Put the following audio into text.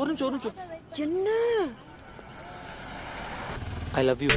ஒரு நிமிஷம் ஒரு நிமிஷம். என்ன? I love you